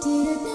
did it